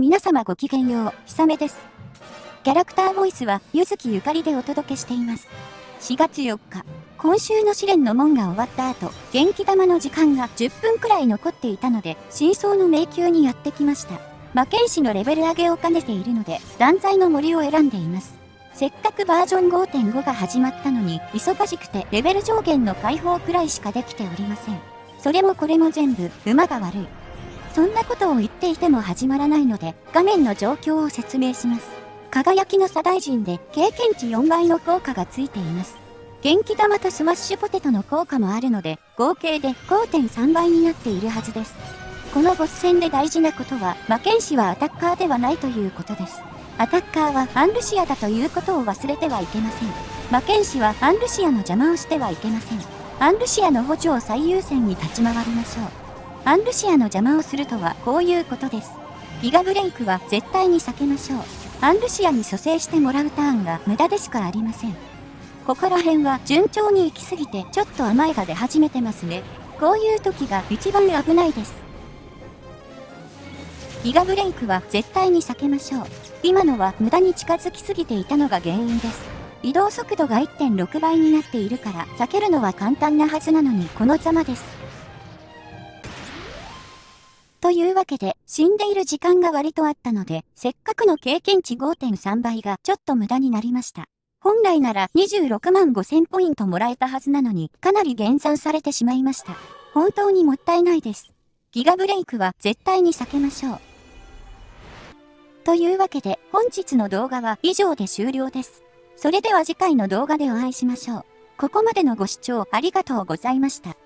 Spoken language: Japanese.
皆様ごきげんよう、ひさめです。キャラクターボイスは、ゆずきゆかりでお届けしています。4月4日、今週の試練の門が終わった後、元気玉の時間が10分くらい残っていたので、真相の迷宮にやってきました。魔剣士のレベル上げを兼ねているので、断罪の森を選んでいます。せっかくバージョン5.5が始まったのに、忙しくてレベル上限の解放くらいしかできておりません。それもこれも全部、馬が悪い。そんなことを言っていても始まらないので、画面の状況を説明します。輝きの左大臣で経験値4倍の効果がついています。元気玉とスマッシュポテトの効果もあるので、合計で5.3倍になっているはずです。このボス戦で大事なことは、魔剣士はアタッカーではないということです。アタッカーはアンルシアだということを忘れてはいけません。魔剣士はアンルシアの邪魔をしてはいけません。アンルシアの補助を最優先に立ち回りましょう。アンルシアの邪魔をするとはこういうことです。ギガブレイクは絶対に避けましょう。アンルシアに蘇生してもらうターンが無駄でしかありません。ここら辺は順調に行き過ぎてちょっと甘いが出始めてますね。こういう時が一番危ないです。ギガブレイクは絶対に避けましょう。今のは無駄に近づきすぎていたのが原因です。移動速度が1.6倍になっているから避けるのは簡単なはずなのにこのざまです。というわけで、死んでいる時間が割とあったので、せっかくの経験値5.3倍がちょっと無駄になりました。本来なら26万5000ポイントもらえたはずなのに、かなり減算されてしまいました。本当にもったいないです。ギガブレイクは絶対に避けましょう。というわけで、本日の動画は以上で終了です。それでは次回の動画でお会いしましょう。ここまでのご視聴ありがとうございました。